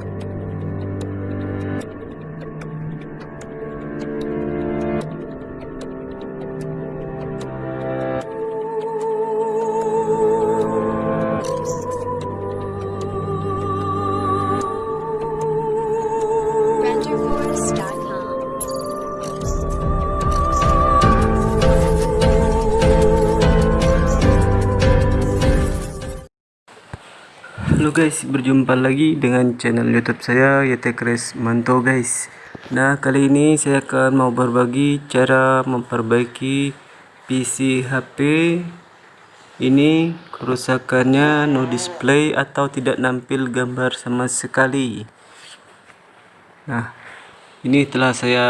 Bye. Halo guys, berjumpa lagi dengan channel YouTube saya YT Kres Manto guys. Nah, kali ini saya akan mau berbagi cara memperbaiki PC HP. Ini kerusakannya no display atau tidak nampil gambar sama sekali. Nah, ini telah saya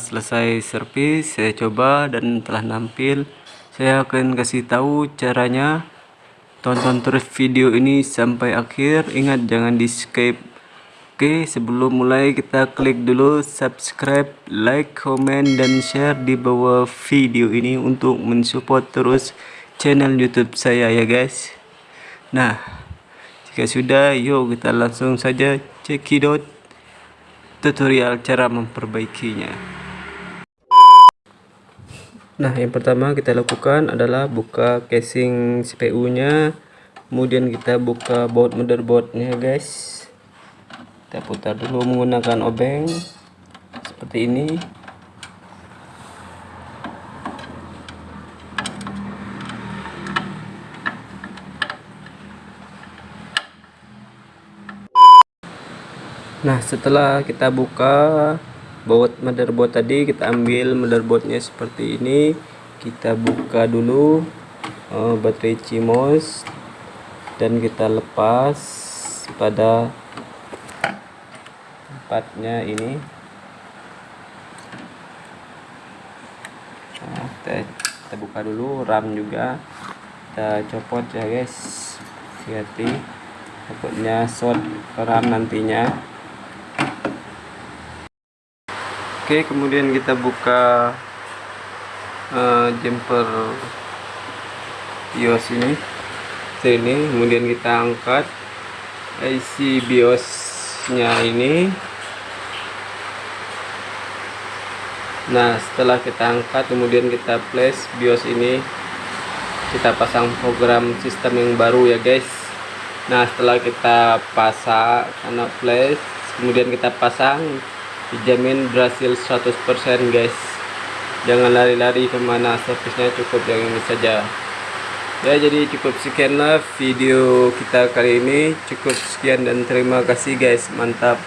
selesai servis, saya coba dan telah nampil. Saya akan kasih tahu caranya tonton terus video ini sampai akhir. Ingat jangan di skip. Oke sebelum mulai kita klik dulu subscribe like comment dan share di bawah video ini untuk mensupport terus channel youtube saya ya guys. Nah jika sudah yuk kita langsung saja cekidot tutorial cara memperbaikinya Nah, yang pertama kita lakukan adalah buka casing CPU-nya. Kemudian kita buka baut motherboard-nya, guys. Kita putar dulu menggunakan obeng seperti ini. Nah, setelah kita buka baut motherboard tadi, kita ambil motherboardnya seperti ini. Kita buka dulu uh, baterai CMOS dan kita lepas pada tempatnya ini. Nah, kita, kita buka dulu RAM juga. Kita copot ya guys. Hati-hati takutnya short RAM nantinya. Oke, kemudian kita buka uh, jumper BIOS ini. Sini, kemudian kita angkat IC BIOS-nya ini. Nah, setelah kita angkat, kemudian kita flash BIOS ini. Kita pasang program sistem yang baru ya, guys. Nah, setelah kita pasang karena flash, kemudian kita pasang dijamin berhasil 100% guys. Jangan lari-lari ke mana servisnya cukup yang ini saja. Ya jadi cukup sekianlah video kita kali ini. Cukup sekian dan terima kasih guys. Mantap